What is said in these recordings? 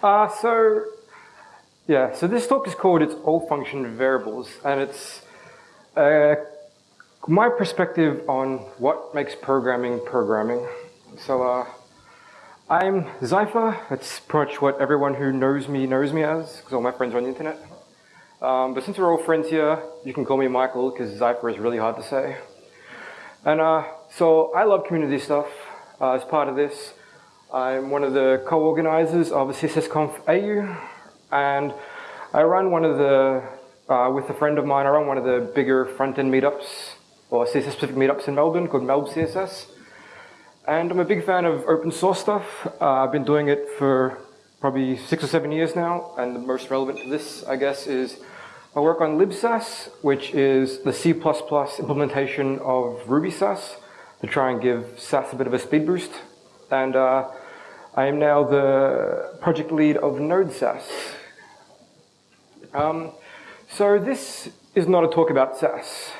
Uh, so, yeah, so this talk is called It's All Function Variables, and it's uh, my perspective on what makes programming programming. So, uh, I'm Zypher. That's pretty much what everyone who knows me knows me as, because all my friends are on the internet. Um, but since we're all friends here, you can call me Michael, because Zypher is really hard to say. And uh, so I love community stuff. Uh, as part of this, I'm one of the co-organizers of CSSConf AU, and I run one of the, uh, with a friend of mine, I run one of the bigger front-end meetups, or CSS-specific meetups in Melbourne called Melb CSS. And I'm a big fan of open source stuff. Uh, I've been doing it for probably six or seven years now, and the most relevant to this, I guess, is my work on libsass, which is the C++ implementation of Ruby Sass to try and give Sass a bit of a speed boost. And uh, I am now the project lead of Node Sass. Um, so this is not a talk about Sass.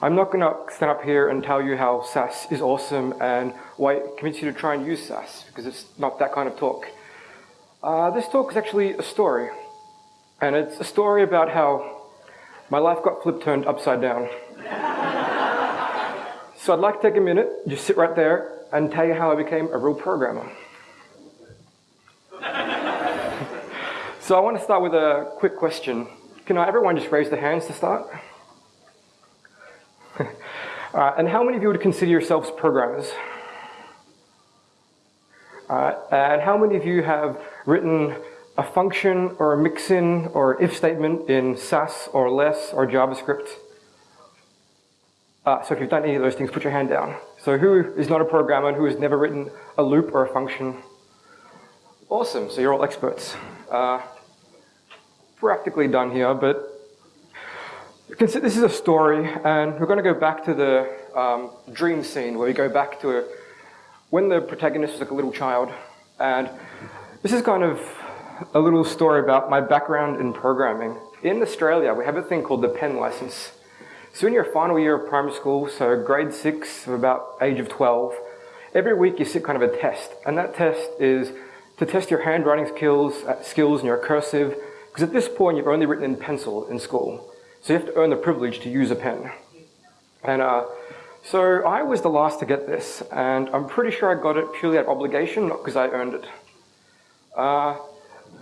I'm not going to stand up here and tell you how Sass is awesome and why it convince you to try and use Sass, because it's not that kind of talk. Uh, this talk is actually a story. And it's a story about how my life got flipped turned upside down. so I'd like to take a minute, just sit right there, and tell you how I became a real programmer. so I want to start with a quick question. Can everyone just raise their hands to start? uh, and how many of you would consider yourselves programmers? Uh, and how many of you have written a function or a mixin or if statement in Sass or less or JavaScript? Uh, so if you've done any of those things, put your hand down. So who is not a programmer and who has never written a loop or a function? Awesome, so you're all experts. Uh, practically done here, but this is a story, and we're going to go back to the um, dream scene where we go back to a, when the protagonist was like a little child. And this is kind of a little story about my background in programming. In Australia, we have a thing called the PEN license. So in your final year of primary school, so grade six, about age of 12, every week you sit kind of a test. And that test is to test your handwriting skills, uh, skills and your cursive, because at this point you've only written in pencil in school. So you have to earn the privilege to use a pen. And uh, so I was the last to get this, and I'm pretty sure I got it purely out of obligation, not because I earned it. Uh,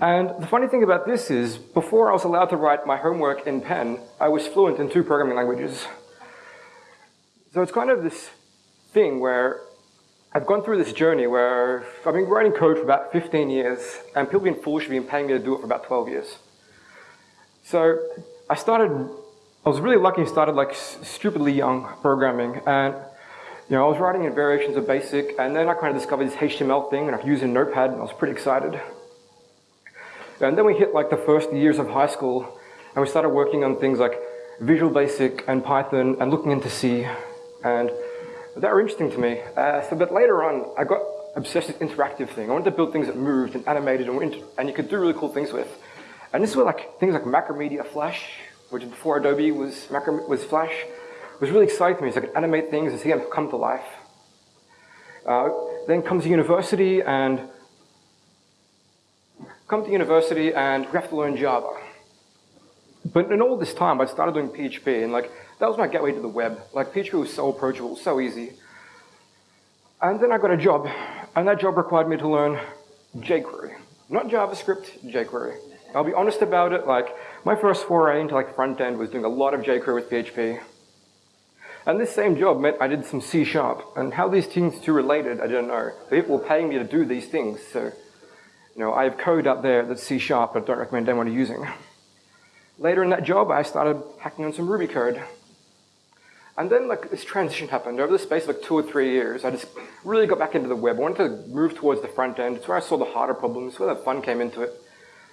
and the funny thing about this is, before I was allowed to write my homework in pen, I was fluent in two programming languages. So it's kind of this thing where I've gone through this journey where I've been writing code for about 15 years, and people have been foolish have been paying me to do it for about 12 years. So I started, I was really lucky and started like stupidly young programming, and you know, I was writing in variations of BASIC, and then I kind of discovered this HTML thing, and I could use a Notepad, and I was pretty excited. And then we hit like the first years of high school and we started working on things like Visual Basic and Python and looking into C. And that were interesting to me. Uh, so, but later on, I got obsessed with interactive thing. I wanted to build things that moved and animated and, and you could do really cool things with. And this is where like things like Macromedia Flash, which before Adobe was, Macro, was Flash, was really exciting to me. So I could animate things and see them come to life. Uh, then comes university and come to university and we have to learn Java. But in all this time, I started doing PHP, and like that was my gateway to the web. Like PHP was so approachable, so easy. And then I got a job, and that job required me to learn jQuery. Not JavaScript, jQuery. I'll be honest about it, like my first foray into like front end was doing a lot of jQuery with PHP. And this same job meant I did some C Sharp, and how these things two related, I don't know. People were paying me to do these things, so you know, I have code out there that's C Sharp, but I don't recommend anyone using. Later in that job, I started hacking on some Ruby code. And then like this transition happened. Over the space of like two or three years, I just really got back into the web. I wanted to move towards the front end. It's where I saw the harder problems, it's where the fun came into it.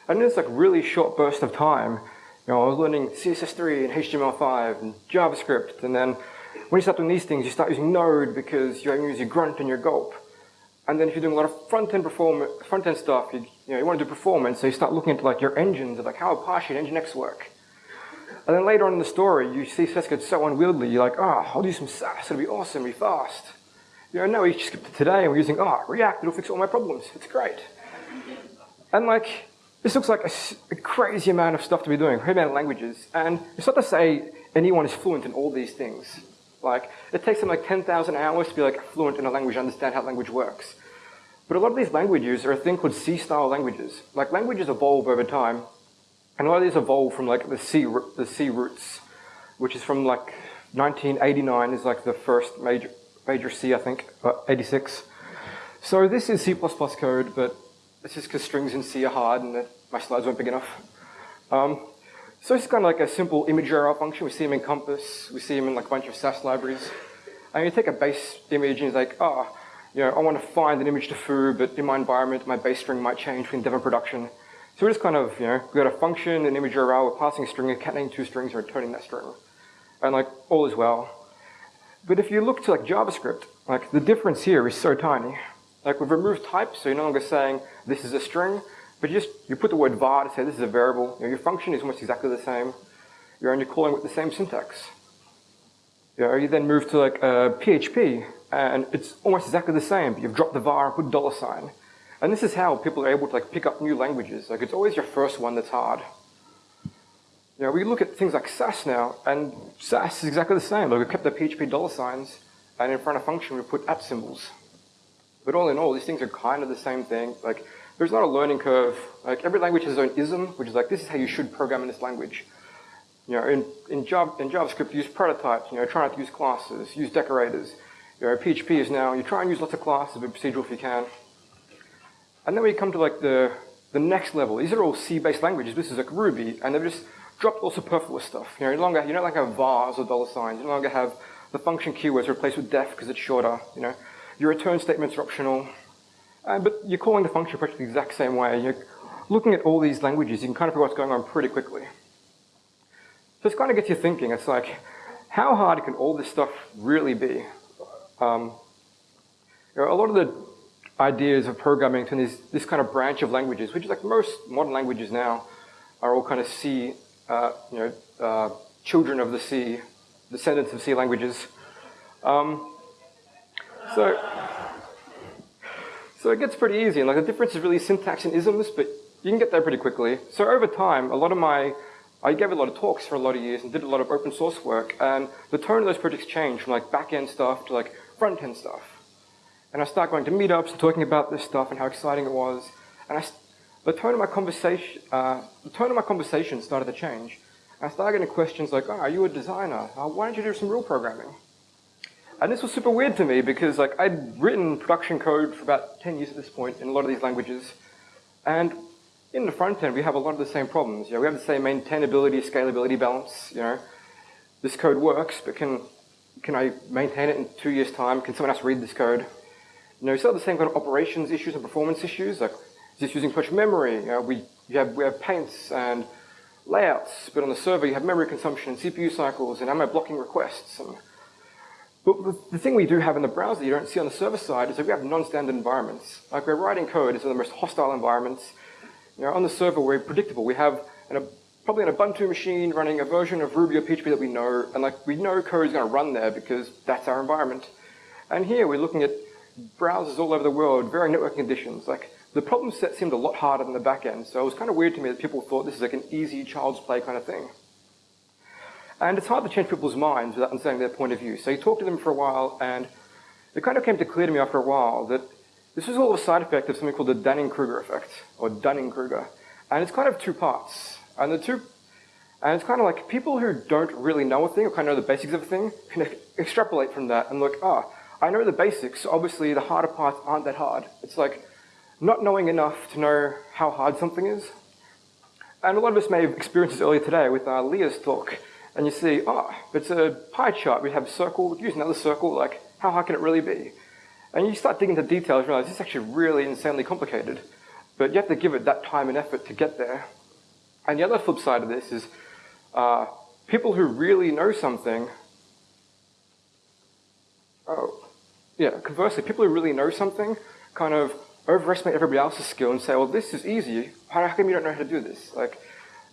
And in this like really short burst of time, you know, I was learning CSS3 and HTML5 and JavaScript. And then when you start doing these things, you start using Node because you use your grunt and your gulp. And then if you're doing a lot of front-end performance, front-end stuff, you, you, know, you want to do performance, so you start looking into like your engines like how Apache and Nginx work. And then later on in the story, you see get so unwieldy, you're like, oh, I'll do some Sass, it'll be awesome, it'll be fast. You know, no, we just skipped to today and we're using, oh, React, it'll fix all my problems, it's great. And like, this looks like a, a crazy amount of stuff to be doing, crazy amount of languages. And it's not to say anyone is fluent in all these things. Like, it takes them like 10,000 hours to be like fluent in a language, understand how language works. But a lot of these languages are a thing called C-style languages. Like languages evolve over time, and a lot of these evolve from like the C, the C roots, which is from like 1989 is like the first major, major C, I think, uh, 86. So this is C++ code, but it's just because strings in C are hard and my slides weren't big enough. Um, so it's kind of like a simple image URL function. We see them in Compass. We see them in like a bunch of Sass libraries. And you take a base image and it's like, oh, you know, I want to find an image to foo, but in my environment, my base string might change between dev and production. So we're just kind of, you know, we got a function, an image URL, we're passing a string, concatenating two strings, and returning that string. And like, all is well. But if you look to like JavaScript, like the difference here is so tiny. Like we've removed types, so you're no longer saying this is a string, but you just, you put the word var to say this is a variable. You know, your function is almost exactly the same. You're only calling with the same syntax. You, know, you then move to like uh, PHP, and it's almost exactly the same. You've dropped the var and put dollar sign. And this is how people are able to like pick up new languages. Like it's always your first one that's hard. You know, we look at things like Sass now, and Sass is exactly the same. Like we kept the PHP dollar signs, and in front of function we put at symbols. But all in all, these things are kind of the same thing. Like there's not a learning curve. Like every language has its own ism, which is like, this is how you should program in this language. You know, in, in, Java, in JavaScript, use prototypes, you know, try not to use classes, use decorators. You know, PHP is now, you try and use lots of classes, but procedural if you can. And then we come to like the, the next level. These are all C-based languages. This is like Ruby, and they've just dropped all superfluous stuff. You know, no longer, you don't like have vars or dollar signs. You no longer have the function keywords replaced with def because it's shorter. You know, your return statements are optional. Uh, but you're calling the function practically the exact same way. You're looking at all these languages, you can kind of figure what's going on pretty quickly. So it kind of gets you thinking. It's like, how hard can all this stuff really be? Um, you know, a lot of the ideas of programming and this, this kind of branch of languages, which is like most modern languages now, are all kind of C, uh, you know, uh, children of the C, descendants of C languages. Um, so so it gets pretty easy, and like the difference is really syntax and isms, but you can get there pretty quickly. So over time, a lot of my, I gave a lot of talks for a lot of years and did a lot of open source work, and the tone of those projects changed from like back-end stuff to like front-end stuff. And I started going to meetups and talking about this stuff and how exciting it was, and I, the tone of my conversation, uh, the tone of my conversation started to change. And I started getting questions like, oh, are you a designer? Uh, why don't you do some real programming? And this was super weird to me because like I'd written production code for about 10 years at this point in a lot of these languages. And in the front end, we have a lot of the same problems. You know, we have the same maintainability, scalability balance. You know, this code works, but can can I maintain it in two years' time? Can someone else read this code? You know, we still have the same kind of operations issues and performance issues. Like, is this using too much memory? You know, we you have we have paints and layouts, but on the server you have memory consumption and CPU cycles, and am I blocking requests? And, but the thing we do have in the browser you don't see on the server side is that we have non-standard environments. Like we're writing code into the most hostile environments. You know, on the server we're predictable. We have an, probably an Ubuntu machine running a version of Ruby or PHP that we know, and like we know code is going to run there because that's our environment. And here we're looking at browsers all over the world, varying network conditions. Like the problem set seemed a lot harder than the back end, so it was kind of weird to me that people thought this is like an easy child's play kind of thing. And it's hard to change people's minds without understanding their point of view. So you talk to them for a while, and it kind of came to clear to me after a while that this is all a side effect of something called the Dunning-Kruger effect, or Dunning-Kruger. And it's kind of two parts. And the two, and it's kind of like people who don't really know a thing, or kind of know the basics of a thing, can extrapolate from that and look, ah, oh, I know the basics, obviously the harder parts aren't that hard. It's like not knowing enough to know how hard something is. And a lot of us may have experienced this earlier today with uh, Lea's talk and you see, oh, it's a pie chart. We have a circle, use another circle, like, how hard can it really be? And you start digging into details realize this is actually really insanely complicated. But you have to give it that time and effort to get there. And the other flip side of this is uh, people who really know something, oh, yeah, conversely, people who really know something kind of overestimate everybody else's skill and say, well, this is easy. How come you don't know how to do this? Like,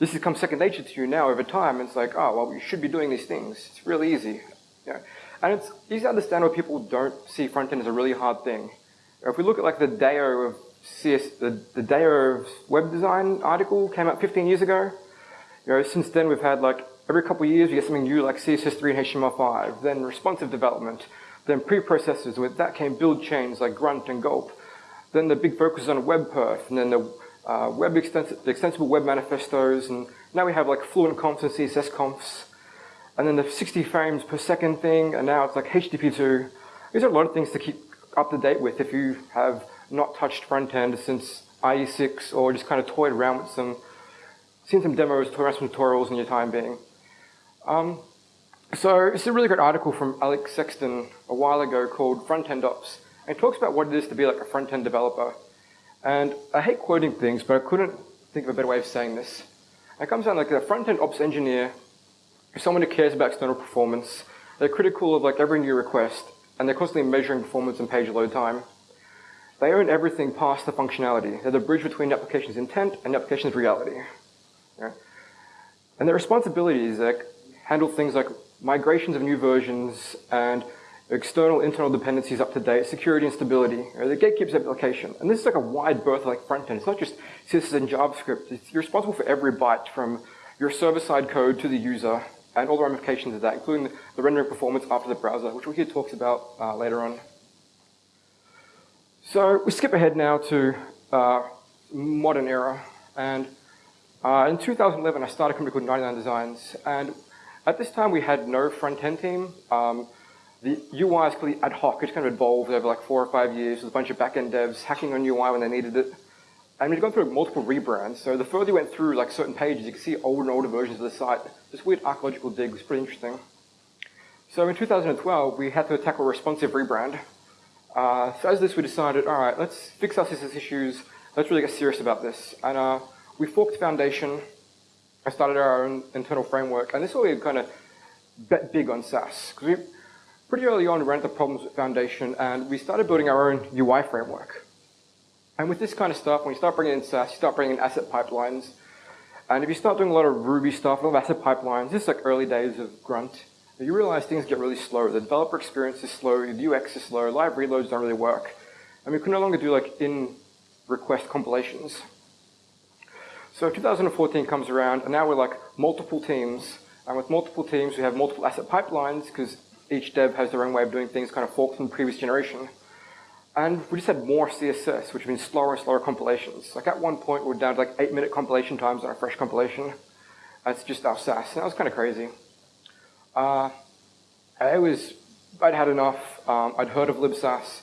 this has becomes second nature to you now over time. It's like, oh, well, you should be doing these things. It's really easy. Know? And it's easy to understand why people don't see front end as a really hard thing. If we look at like the DAO of CS, the, the Day of Web Design article came out 15 years ago. You know, since then we've had like every couple of years we get something new like CSS3 and HTML5, then responsive development, then preprocessors. With that came build chains like Grunt and Gulp. Then the big focus on WebPerf, and then the uh, web extens extensible web manifestos, and now we have like fluent confs and CSS confs, and then the 60 frames per second thing, and now it's like HTTP2. These are a lot of things to keep up to date with if you have not touched front end since IE6 or just kind of toyed around with some, seen some demos, toyed around some tutorials in your time being. Um, so it's a really great article from Alex Sexton a while ago called Front End Ops. And it talks about what it is to be like a front end developer. And I hate quoting things, but I couldn't think of a better way of saying this. It comes down like a front end ops engineer is someone who cares about external performance. They're critical of like every new request, and they're constantly measuring performance and page load time. They own everything past the functionality. They're the bridge between the application's intent and the application's reality. Yeah? And their responsibilities like handle things like migrations of new versions and external internal dependencies up to date, security and stability, the gatekeeps application. And this is like a wide berth like front end. It's not just CSS and JavaScript. It's, you're responsible for every byte from your server-side code to the user and all the ramifications of that, including the, the rendering performance after the browser, which we'll hear talks about uh, later on. So we skip ahead now to uh, modern era. And uh, in 2011, I started a company called 99 Designs. And at this time, we had no front-end team. Um, the UI is completely ad hoc. It's kind of evolved over like four or five years with a bunch of back-end devs hacking on UI when they needed it. And we've gone through multiple rebrands. So the further you went through like certain pages, you can see older and older versions of the site. This weird archaeological dig was pretty interesting. So in 2012, we had to tackle a responsive rebrand. Uh, so as this, we decided, all right, let's fix our CSS issues. Let's really get serious about this. And uh, we forked Foundation. I started our own internal framework. And this is where we kind of bet big on Sass. Because we pretty early on we ran into problems with Foundation, and we started building our own UI framework. And with this kind of stuff, when you start bringing in Sass, you start bringing in asset pipelines. And if you start doing a lot of Ruby stuff, a lot of asset pipelines, this is like early days of Grunt, you realize things get really slow. The developer experience is slow, the UX is slow, live reloads don't really work. And we can no longer do like in request compilations. So 2014 comes around, and now we're like multiple teams. And with multiple teams, we have multiple asset pipelines because each dev has their own way of doing things, kind of forked from the previous generation. And we just had more CSS, which means slower and slower compilations. Like at one point, we are down to like eight minute compilation times on a fresh compilation. That's just our Sass. And that was kind of crazy. Uh, I was, I'd had enough. Um, I'd heard of libsass.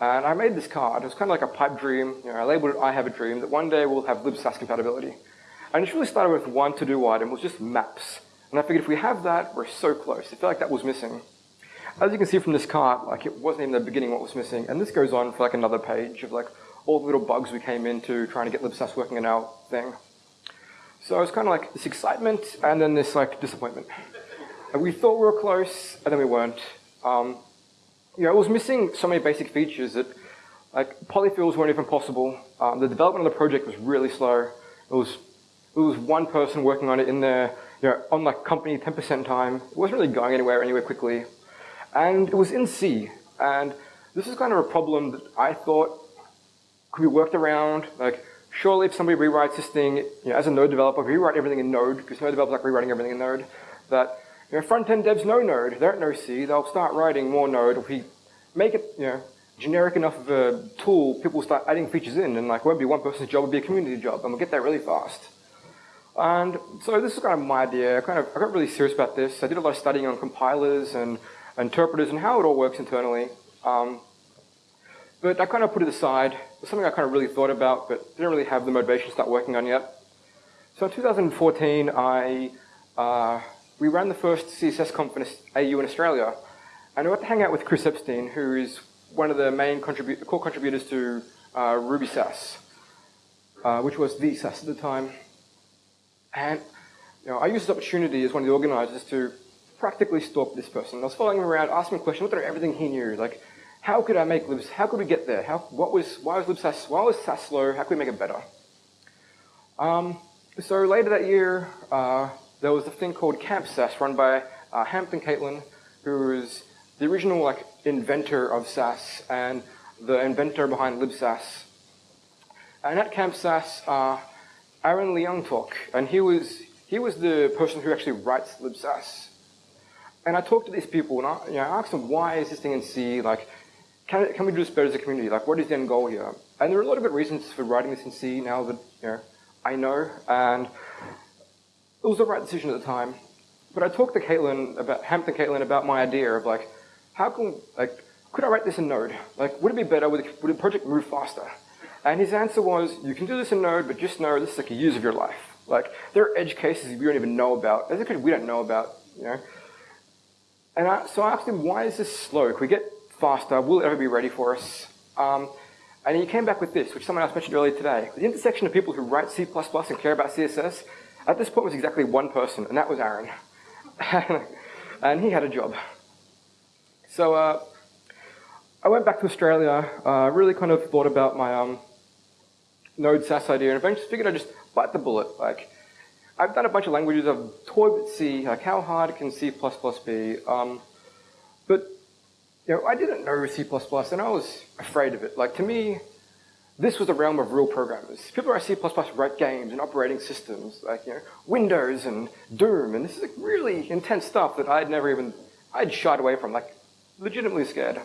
And I made this card. It was kind of like a pipe dream. You know, I labeled it I have a dream that one day we'll have libsass compatibility. And it really started with one to-do item, was just maps. And I figured if we have that, we're so close. I felt like that was missing. As you can see from this card, like it wasn't even the beginning what was missing. And this goes on for like another page of like all the little bugs we came into trying to get libsass working in our thing. So it was kind of like this excitement and then this like disappointment. And we thought we were close and then we weren't. Um, you know, it was missing so many basic features that like polyfills weren't even possible. Um, the development of the project was really slow. It was it was one person working on it in there, you know, on like company 10% time. It wasn't really going anywhere anywhere quickly. And it was in C. And this is kind of a problem that I thought could be worked around. Like, surely if somebody rewrites this thing, you know, as a Node developer, rewrite everything in Node, because Node developers like rewriting everything in Node, that you know, front-end devs know Node, they don't know C, they'll start writing more Node. If we make it, you know, generic enough of a tool, people start adding features in, and like, it won't be one person's job, it'll be a community job, and we'll get there really fast. And so this is kind of my idea. I kind of I got really serious about this. I did a lot of studying on compilers and interpreters and how it all works internally. Um, but I kind of put it aside. It was something I kind of really thought about, but didn't really have the motivation to start working on yet. So in 2014, I uh, we ran the first CSS conference AU in Australia, and I got to hang out with Chris Eppstein, who is one of the main contribu core contributors to uh, Ruby Sass, uh, which was the Sass at the time. And you know, I used this opportunity as one of the organizers to practically stalked this person. I was following him around, asking him questions, looking at everything he knew. Like, how could I make libs? How could we get there? How, what was, why was libsass, why was Sass slow? How could we make it better? Um, so later that year, uh, there was a thing called Camp Sass run by uh, Hampton Catlin, who was the original like inventor of Sass and the inventor behind libsass. And at CampSass, uh, Aaron Leung talk, and he was he was the person who actually writes libsass. And I talked to these people, and I, you know, I asked them, why is this thing in C? Like, can, can we do this better as a community? Like, what is the end goal here? And there are a lot of good reasons for writing this in C now that you know I know, and it was the right decision at the time. But I talked to Catlin about Hampton Catlin about my idea of like, how can like could I write this in Node? Like, would it be better? Would, would the project move faster? And his answer was, you can do this in Node, but just know this is like a use of your life. Like, there are edge cases we don't even know about. There's a we don't know about, you know. And I, so I asked him, why is this slow? Can we get faster? Will it ever be ready for us? Um, and he came back with this, which someone else mentioned earlier today. The intersection of people who write C++ and care about CSS, at this point was exactly one person, and that was Aaron. and he had a job. So uh, I went back to Australia, uh, really kind of thought about my um, Node Sass idea, and eventually figured I'd just bite the bullet. Like, I've done a bunch of languages, I've toyed with C, like how hard can C++ be? Um, but, you know, I didn't know C++, and I was afraid of it. Like, to me, this was the realm of real programmers. People who write C++ write games and operating systems, like, you know, Windows and Doom, and this is like really intense stuff that I'd never even, I'd shied away from, like, legitimately scared.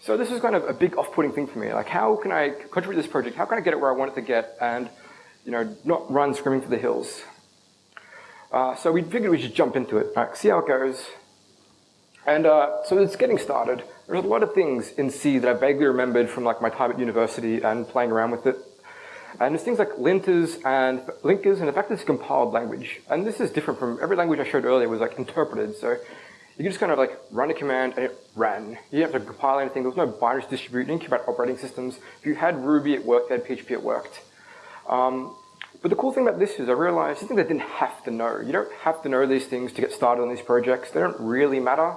So this is kind of a big off-putting thing for me. Like, how can I contribute to this project? How can I get it where I want it to get and, you know, not run screaming for the hills? Uh, so we figured we should jump into it, like, see how it goes. And uh, so it's getting started. There's a lot of things in C that I vaguely remembered from like my time at university and playing around with it. And there's things like linters and linkers, and the fact that it's a compiled language. And this is different from every language I showed earlier was like interpreted. So you can just kind of like run a command and it ran. You didn't have to compile anything. There was no binaries distribute. You didn't care about operating systems. If you had Ruby, it worked. If you had PHP, it worked. Um, but the cool thing about this is I realized something I didn't have to know. You don't have to know these things to get started on these projects. They don't really matter.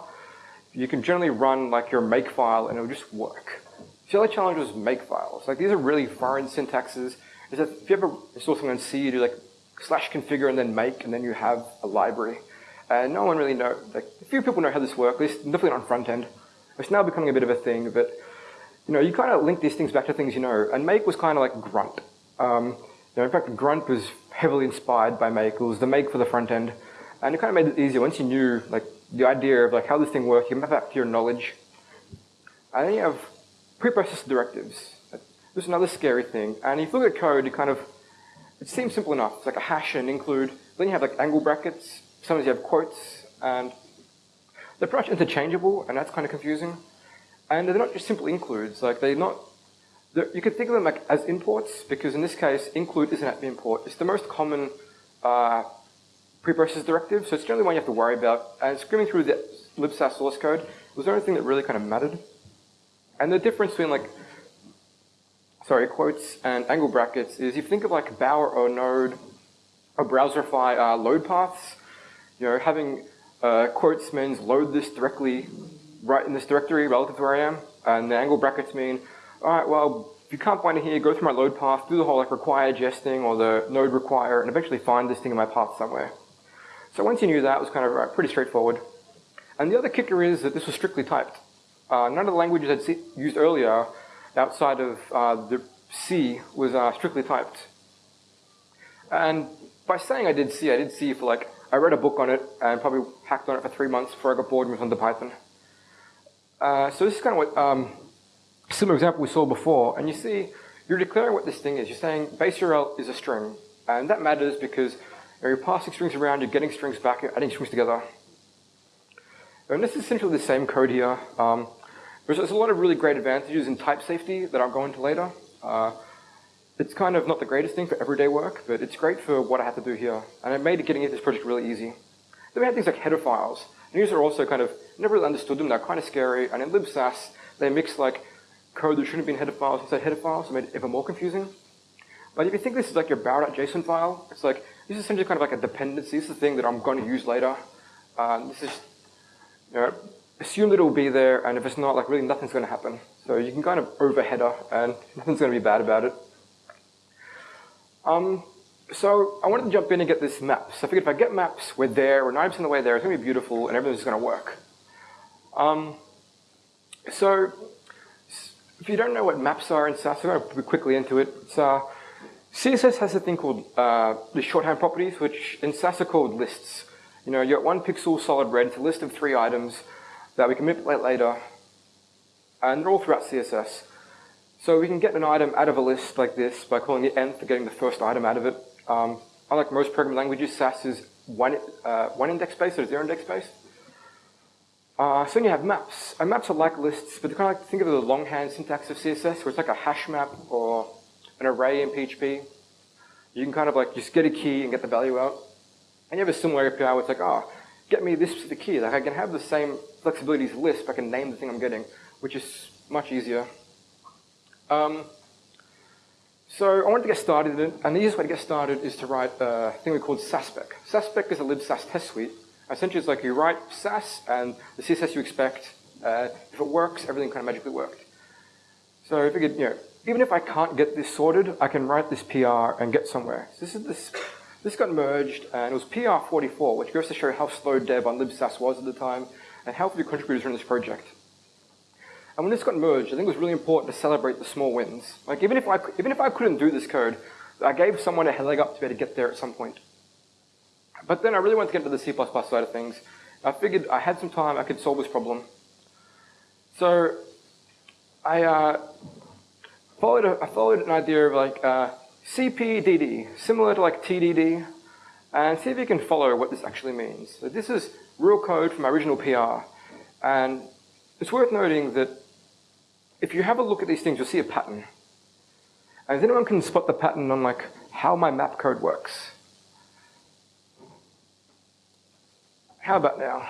You can generally run like your makefile and it'll just work. The other challenge was makefiles. Like these are really foreign syntaxes. Is that if you ever install something on C, you do like slash configure and then make, and then you have a library. And no one really knows, like, a few people know how this works, at least definitely not on front end. It's now becoming a bit of a thing, but, you know, you kind of link these things back to things you know, and make was kind of like grunt. Um, you in fact, grunt was heavily inspired by make. It was the make for the front end, and it kind of made it easier once you knew, like, the idea of like how this thing works, you map out to your knowledge. And then you have preprocessor directives. This is another scary thing. And if you look at code, it kind of, it seems simple enough. It's like a hash and include. Then you have like angle brackets, Sometimes you have quotes, and they're pretty much interchangeable, and that's kind of confusing. And they're not just simple includes, like they're not, you could think of them like as imports, because in this case, include isn't an import. It's the most common uh, preprocessor directive, so it's generally one you have to worry about. And screaming through the libsass source code was the only thing that really kind of mattered. And the difference between like, sorry, quotes and angle brackets is if you think of like Bower or Node or Browserify uh, load paths, you know, having uh, quotes means load this directly right in this directory relative to where I am, and the angle brackets mean, all right, well, if you can't find it here, go through my load path, do the whole like require gesting or the node require, and eventually find this thing in my path somewhere. So once you knew that, it was kind of uh, pretty straightforward. And the other kicker is that this was strictly typed. Uh, none of the languages I'd used earlier outside of uh, the C was uh, strictly typed. And by saying I did C, I did C for like I read a book on it and probably hacked on it for three months before I got bored and moved on to Python. Uh, so this is kind of what um, similar example we saw before. And you see, you're declaring what this thing is. You're saying base URL is a string. And that matters because you're passing strings around, you're getting strings back, you're adding strings together. And this is essentially the same code here. Um, there's, there's, a lot of really great advantages in type safety that I'll go into later. Uh, it's kind of not the greatest thing for everyday work, but it's great for what I had to do here. And it made getting into this project really easy. Then we had things like header files. And these are also kind of, never really understood them, they're kind of scary. And in libsass, they mix like code that shouldn't have been header files inside header files, so it made it even more confusing. But if you think this is like your bow.json file, it's like, this is essentially kind of like a dependency. This is the thing that I'm going to use later. Uh, this is, you know, assume that it will be there, and if it's not, like really nothing's going to happen. So you can kind of over header, and nothing's going to be bad about it. Um, so I wanted to jump in and get this map. So I figured if I get maps, we're there, we're 90% of the way there, it's going to be beautiful, and everything's going to work. Um, so if you don't know what maps are in Sass, I'm going to quickly into it. So, CSS has a thing called uh, the shorthand properties, which in Sass are called lists. You know, you got one pixel solid red, it's a list of three items that we can manipulate later, and they're all throughout CSS. So we can get an item out of a list like this by calling it nth getting the first item out of it. Um, unlike most programming languages, Sass is one, uh, one index based or zero index based. Uh, so then you have maps. And maps are like lists, but they're kind of like think of the longhand syntax of CSS, where it's like a hash map or an array in PHP. You can kind of like just get a key and get the value out. And you have a similar API where it's like, oh, get me this specific key. Like I can have the same flexibility as but I can name the thing I'm getting, which is much easier. Um, so I wanted to get started, and the easiest way to get started is to write a thing we called Sasspec. Sasspec is a libsass test suite Essentially, it's like you write Sass and the CSS you expect. Uh, if it works, everything kind of magically worked. So I figured, you know, even if I can't get this sorted, I can write this PR and get somewhere. So this is this. This got merged, and it was PR44, which goes to show how slow dev on libsass was at the time, and how few contributors were in this project. And when this got merged, I think it was really important to celebrate the small wins. Like even if I even if I couldn't do this code, I gave someone a leg up to be able to get there at some point. But then I really wanted to get into the C++ side of things. I figured I had some time, I could solve this problem. So I uh, followed, a, I followed an idea of like uh, CPDD, similar to like TDD, and see if you can follow what this actually means. So this is real code from my original PR. And it's worth noting that if you have a look at these things, you'll see a pattern. And if anyone can spot the pattern on like how my map code works, How about now?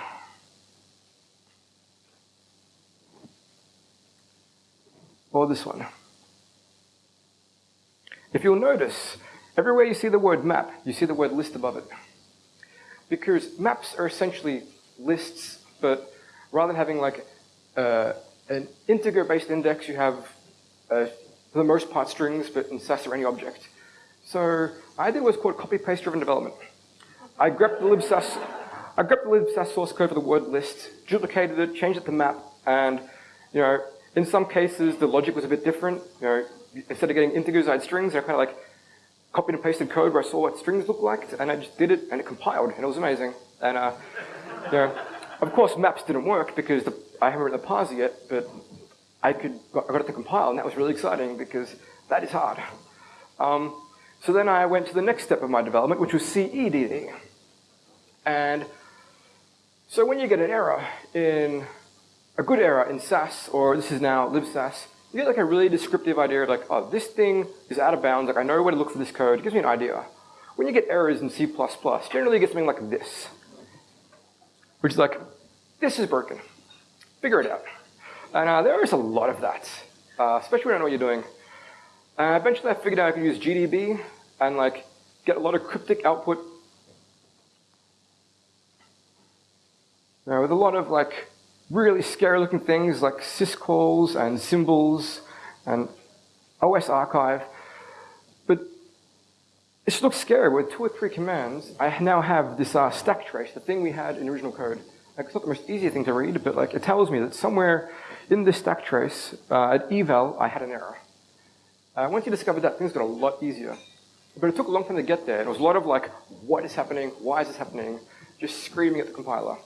Or this one. If you'll notice, everywhere you see the word map, you see the word list above it. Because maps are essentially lists, but rather than having like uh, an integer-based index, you have, uh, for the most part, strings, but in Sass or any object. So I did what's called copy-paste driven development. I grabbed the libsass I grabbed the libsass source code for the word list, duplicated it, changed it to map, and you know, in some cases the logic was a bit different. You know, instead of getting integers, I had strings. I kind of like copied and pasted code where I saw what strings looked like, and I just did it, and it compiled, and it was amazing. And uh, you know, of course, maps didn't work because the, I haven't written the parser yet, but I could I got it to compile, and that was really exciting because that is hard. Um, so then I went to the next step of my development, which was CEDD. And so when you get an error in, a good error in Sass, or this is now libsass, you get like a really descriptive idea of like, oh, this thing is out of bounds, like I know where to look for this code, it gives me an idea. When you get errors in C++, generally you get something like this, which is like, this is broken, figure it out. And uh, there is a lot of that, uh, especially when I know what you're doing. Uh, eventually I figured out I could use GDB and like get a lot of cryptic output with a lot of like really scary looking things like syscalls and symbols and OS archive. But it just looks scary with two or three commands. I now have this uh, stack trace, the thing we had in original code. Like, it's not the most easy thing to read, but like it tells me that somewhere in this stack trace, uh, at eval, I had an error. Uh, once you discovered that, things got a lot easier. But it took a long time to get there. It was a lot of like, what is happening? Why is this happening? Just screaming at the compiler.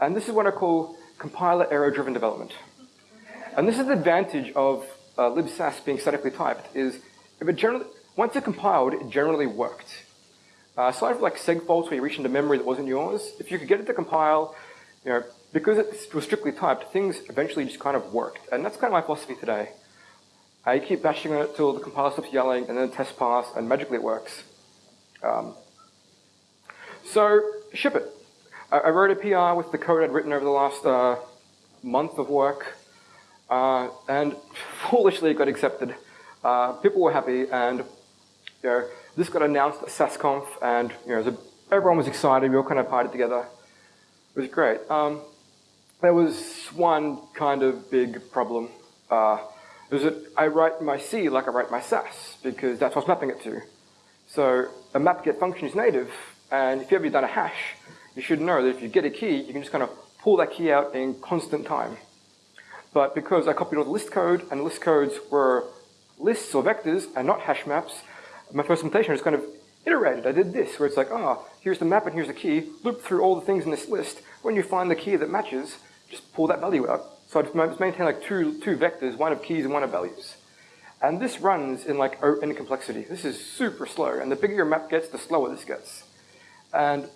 And this is what I call compiler error-driven development. And this is the advantage of uh, libsass being statically typed, is if it generally, once it compiled, it generally worked. Uh, aside from like seg faults where you reach into memory that wasn't yours, if you could get it to compile, you know, because it was strictly typed, things eventually just kind of worked. And that's kind of my philosophy today. I keep bashing on it till the compiler stops yelling, and then the test pass, and magically it works. Um, so ship it. I wrote a PR with the code I'd written over the last uh, month of work, uh, and foolishly it got accepted. Uh, people were happy, and you know, this got announced at SassConf, and you know, everyone was excited. We all kind of partied together. It was great. Um, there was one kind of big problem. Uh, is that I write my C like I write my Sass, because that's what's mapping it to. So a map get function is native, and if you ever done a hash, you should know that if you get a key, you can just kind of pull that key out in constant time. but because I copied all the list code, and list codes were lists or vectors and not hash maps, my first implementation was kind of iterated. I did this, where it's like, ah, oh, here's the map and here's the key, loop through all the things in this list. When you find the key that matches, just pull that value out. So I just maintain like two, two vectors, one of keys and one of values. And this runs in like in complexity. This is super slow, and the bigger your map gets, the slower this gets. And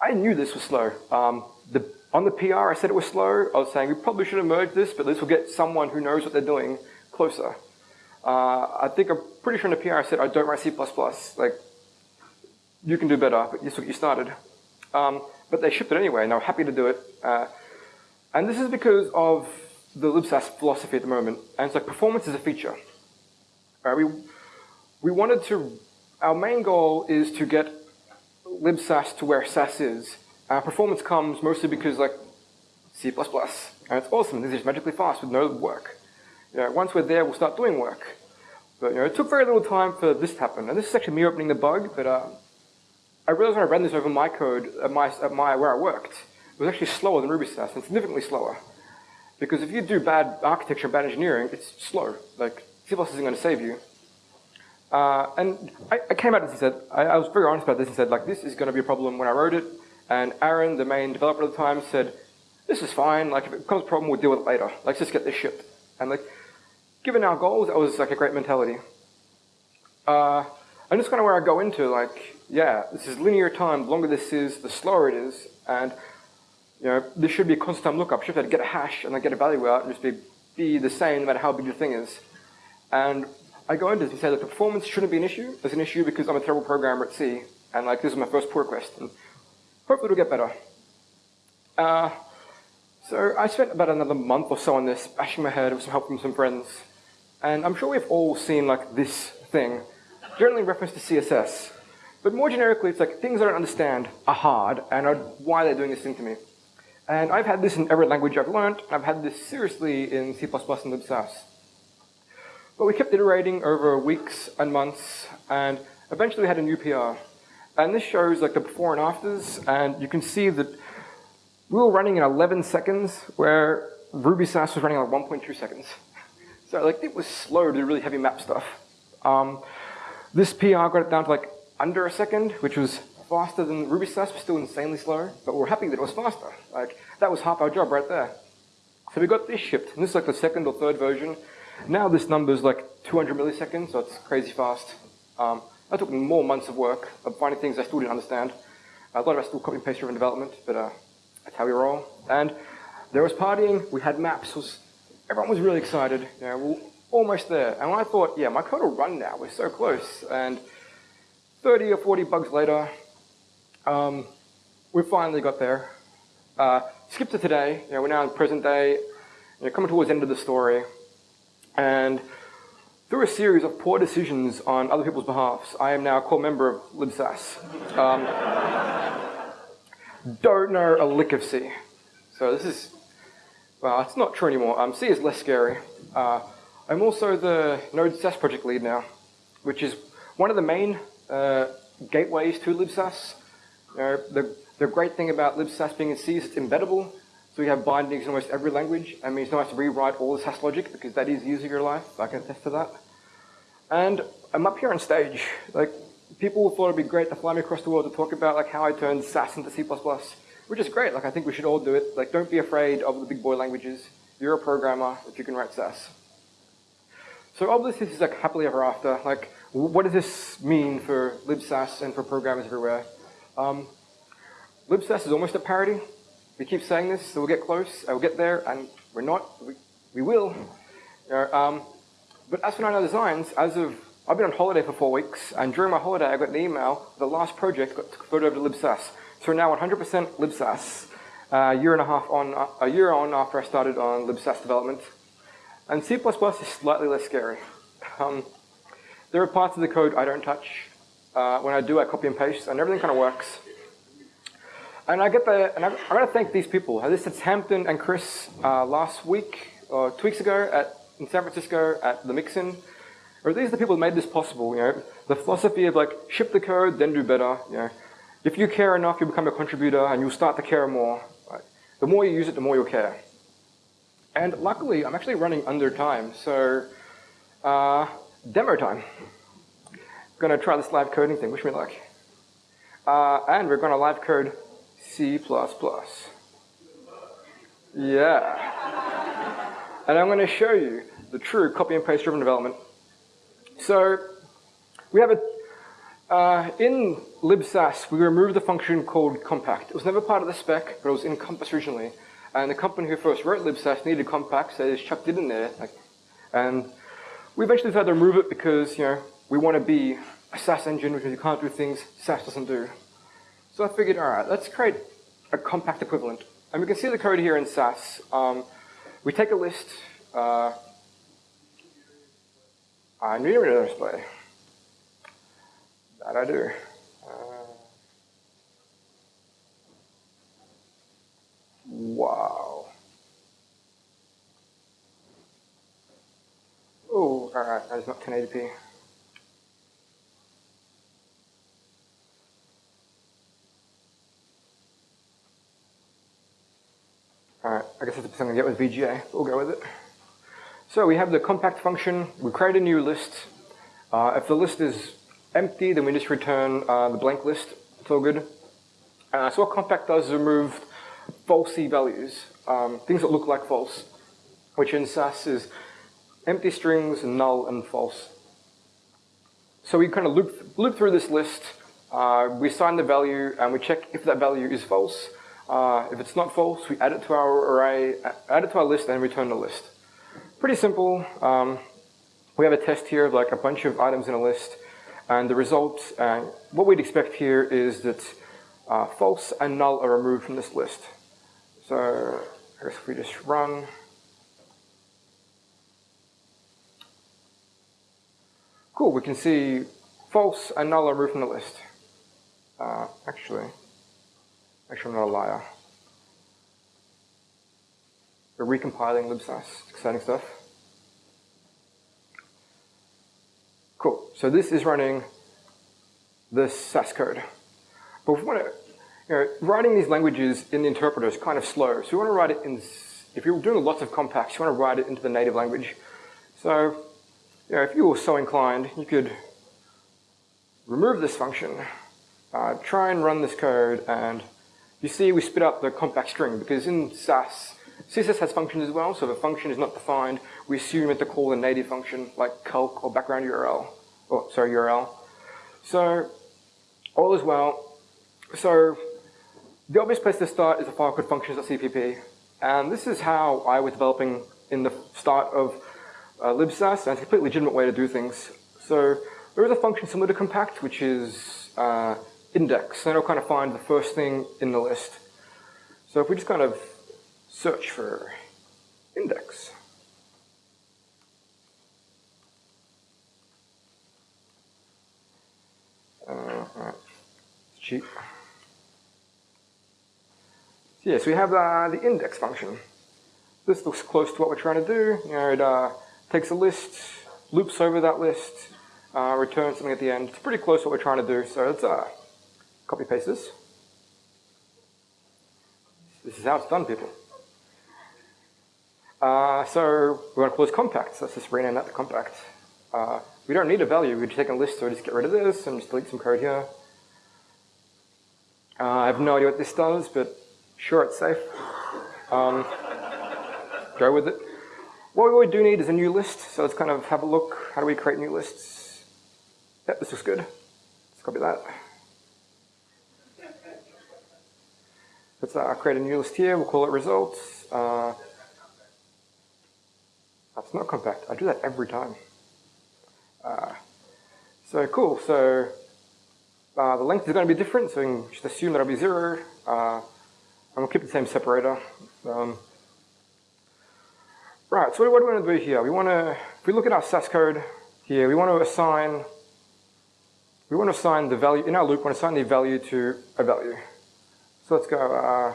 I knew this was slow. Um, the, on the PR, I said it was slow. I was saying we probably should have merged this, but this will get someone who knows what they're doing closer. Uh, I think I'm pretty sure in the PR I said I don't write C++. Like, you can do better, but this is what you started. Um, but they shipped it anyway, and they were happy to do it. Uh, and this is because of the libsass philosophy at the moment. And it's like performance is a feature. Right? We, we wanted to, our main goal is to get libsass to where Sass is. Uh, performance comes mostly because like C++, and it's awesome. This is magically fast with no work. You know, once we're there, we'll start doing work. But you know, it took very little time for this to happen. And this is actually me opening the bug, but uh, I realized when I ran this over my code at my, at my where I worked, it was actually slower than Ruby Sass, and significantly slower. Because if you do bad architecture, bad engineering, it's slow. Like, C++ isn't going to save you. Uh, and I, I, came out and said, I, I, was very honest about this and said, like, this is going to be a problem when I wrote it. And Aaron, the main developer at the time, said, this is fine. Like, if it becomes a problem, we'll deal with it later. Let's just get this shipped. And like, given our goals, that was like a great mentality. Uh, and that's kind of where I go into, like, yeah, this is linear time. The longer this is, the slower it is. And, you know, this should be a constant time lookup. Have to get a hash and then get a value out and just be, be the same no matter how big the thing is. And I go into this and say that performance shouldn't be an issue. It's an issue because I'm a terrible programmer at C. And, like, this is my first pull request. And hopefully it'll get better. Uh, so I spent about another month or so on this, bashing my head with some help from some friends. And I'm sure we've all seen like this thing, generally in reference to CSS. But more generically, it's like things I don't understand are hard and are why they're doing this thing to me. And I've had this in every language I've learned. I've had this seriously in C++ and libsass. But we kept iterating over weeks and months, and eventually we had a new PR. And this shows like the before and afters, and you can see that we were running in 11 seconds, where RubySass was running like 1.2 seconds. So like it was slow to do really heavy map stuff. Um, this PR got it down to like under a second, which was faster than RubySass, but still insanely slow. But we are happy that it was faster. Like that was half our job right there. So we got this shipped, and this is like the second or third version. Now this number is like 200 milliseconds, so it's crazy fast. Um, took more months of work of finding things I still didn't understand. A lot of us still copy and paste driven development, but uh, that's how we roll. And there was partying, we had maps, was, everyone was really excited. You know, we are almost there. And I thought, yeah, my code will run now, we're so close. And 30 or 40 bugs later, um, we finally got there. Uh, skip to today, you know, we're now in present day, you know, coming towards the end of the story. And through a series of poor decisions on other people's behalfs, I am now a core member of libsass. Um, don't know a lick of C. So this is, well, it's not true anymore. Um, C is less scary. Uh, I'm also the Node Sass project lead now, which is one of the main uh, gateways to libsass. You know, the, the great thing about libsass being in C is it's embeddable. So we have bindings in almost every language. I mean, it's have to rewrite all the Sass logic because that is easier your life. I can attest to that. And I'm up here on stage. Like, people thought it'd be great to fly me across the world to talk about like how I turned Sass into C++, which is great. Like I think we should all do it. Like don't be afraid of the big boy languages. You're a programmer if you can write Sass. So obviously this is like happily ever after. Like what does this mean for libsass and for programmers everywhere? Um, libsass is almost a parody. We keep saying this, so we'll get close, we'll get there, and we're not. We, we will. You know, um, but as for Nine Designs, as of I've been on holiday for four weeks, and during my holiday, I got an email. The last project got converted over to libsass. So we're now 100% libsass. A year and a half on, a year on after I started on libsass development. And C++ is slightly less scary. Um, there are parts of the code I don't touch. Uh, when I do, I copy and paste, and everything kind of works. And I get the, and I, I got to thank these people. This is Hampton and Chris uh, last week, or two weeks ago, at in San Francisco at the Mixin or these are the people who made this possible, you know, the philosophy of like, ship the code, then do better, you know. If you care enough, you become a contributor and you'll start to care more. Right? The more you use it, the more you'll care. And luckily, I'm actually running under time, so uh, demo time. Gonna try this live coding thing, wish me luck. Uh, and we're gonna live code C++. Yeah. and I'm gonna show you the true copy and paste driven development. So we have a, uh, in libsass, we removed the function called compact. It was never part of the spec, but it was in Compass originally. And the company who first wrote libsass needed compact, so they just chucked it in there. Like, and we eventually decided to remove it because, you know, we want to be a Sass engine which means you can't do things Sass doesn't do. So I figured, all right, let's create a compact equivalent. And we can see the code here in Sass. Um, we take a list. Uh, I need a display. That I do. Uh, wow. Oh, alright, that is not 1080p. Alright, I guess that's something to get with VGA. We'll go with it. So we have the compact function. We create a new list. Uh, if the list is empty, then we just return uh, the blank list. It's all good. Uh, so what compact does is remove falsy values, um, things that look like false, which in Sass is empty strings, null, and false. So we kind of loop, loop through this list, uh, we assign the value, and we check if that value is false. Uh, if it's not false, we add it to our array, add it to our list, and return the list. Pretty simple. Um, we have a test here of like a bunch of items in a list. And the result, uh, what we'd expect here is that uh, false and null are removed from this list. So I guess if we just run, cool, we can see false and null are removed from the list. Uh, actually, actually I'm not a liar. We're recompiling libsass, exciting stuff. Cool. So this is running this Sass code. But we want to, you know, writing these languages in the interpreter is kind of slow. So you want to write it in, if you're doing lots of compacts, you want to write it into the native language. So, you know, if you were so inclined, you could remove this function, uh, try and run this code, and you see we spit out the compact string because in Sass, CSS has functions as well, so if a function is not defined, we assume it to call a native function like calc or background URL, or sorry, URL. So all is well. So the obvious place to start is a file called functions.cpp. And this is how I was developing in the start of uh, libsass, and it's a completely legitimate way to do things. So there is a function similar to compact, which is uh, index, it'll kind of find the first thing in the list. So if we just kind of search for index. Uh, it's cheap. So yeah, so we have uh, the index function. This looks close to what we're trying to do. You know, it uh, takes a list, loops over that list, uh, returns something at the end. It's pretty close to what we're trying to do. So let's uh, copy paste this. This is how it's done, people. Uh, so we want to close compact. So let's just rename that to compact. Uh, we don't need a value. We just take a list, so just get rid of this and just delete some code here. Uh, I have no idea what this does, but sure, it's safe. Um, go with it. What we do need is a new list, so let's kind of have a look. How do we create new lists? Yep, this looks good. Let's copy that. Let's uh, create a new list here. We'll call it results. Uh, that's not compact. I do that every time. Uh, so cool. So uh, the length is going to be different, so you can just assume that it'll be zero. Uh, going to keep the same separator. Um, right, so what do we want to do here? We want to, if we look at our Sass code here, we want to assign, we want to assign the value, in our loop, we want to assign the value to a value. So let's go, uh,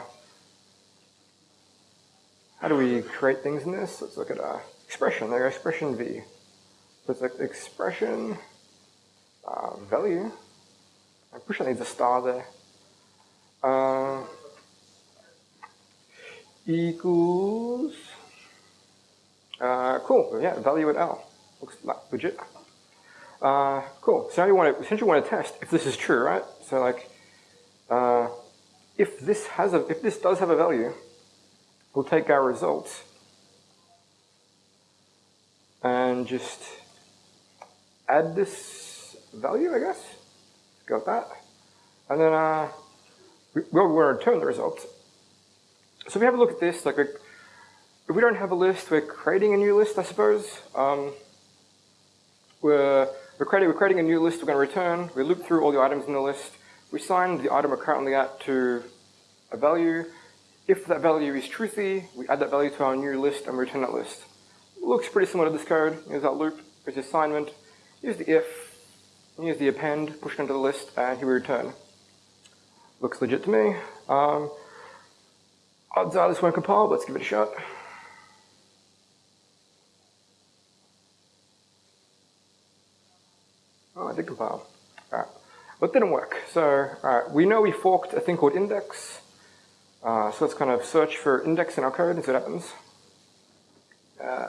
how do we create things in this? Let's look at uh, expression, there, expression v. So it's like expression uh, value. I push I need a star there. Uh, equals Uh, cool, yeah, value at L. Looks like legit. Uh, cool, so now you want to, essentially want to test if this is true, right? So like, uh, if this has a, if this does have a value, we'll take our results and just add this value, I guess. Go with that. And then uh, we, we'll return the results. So we have a look at this, like if we don't have a list, we're creating a new list, I suppose. Um, we're, we're, creating, we're creating a new list we're going to return. We loop through all the items in the list. We assign the item we're currently at to a value. If that value is truthy, we add that value to our new list and return that list. Looks pretty similar to this code. Here's our loop, here's the assignment, here's the if, here's the append, push it into the list, and here we return. Looks legit to me. Um, odds are this won't compile, let's give it a shot. Oh, I did compile. But didn't work. So we know we forked a thing called index. Uh, so let's kind of search for index in our code and see what happens. Uh,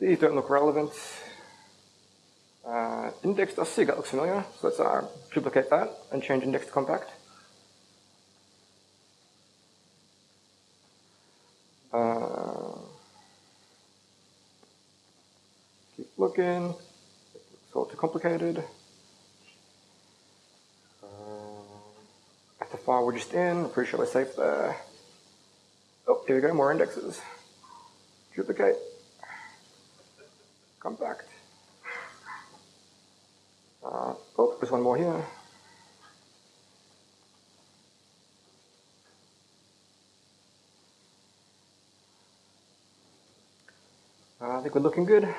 these don't look relevant. Uh, index.sig, that looks familiar. So let's uh, duplicate that and change index to compact. Uh, keep looking. It's all too complicated. The file we're just in, I'm pretty sure we're safe there. Oh, here we go, more indexes. Duplicate. Compact. Uh, oh, there's one more here. Uh, I think we're looking good.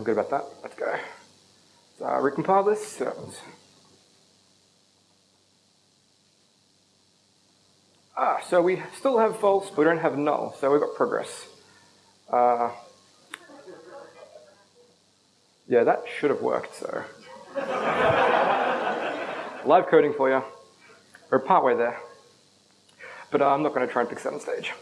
Feeling good about that. Let's go. So uh, recompile this. So ah, so we still have false, but we don't have null. So we've got progress. Uh, yeah, that should have worked. So live coding for you. We're partway there. But uh, I'm not going to try and fix that on stage.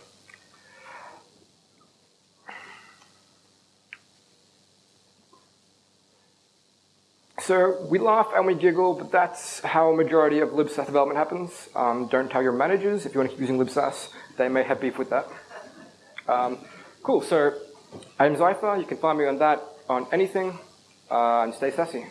So we laugh and we giggle, but that's how a majority of libsass development happens. Um, don't tell your managers if you want to keep using libsass. They may have beef with that. Um, cool, so I'm xzyfer. You can find me on that, on anything, uh, and stay sassy.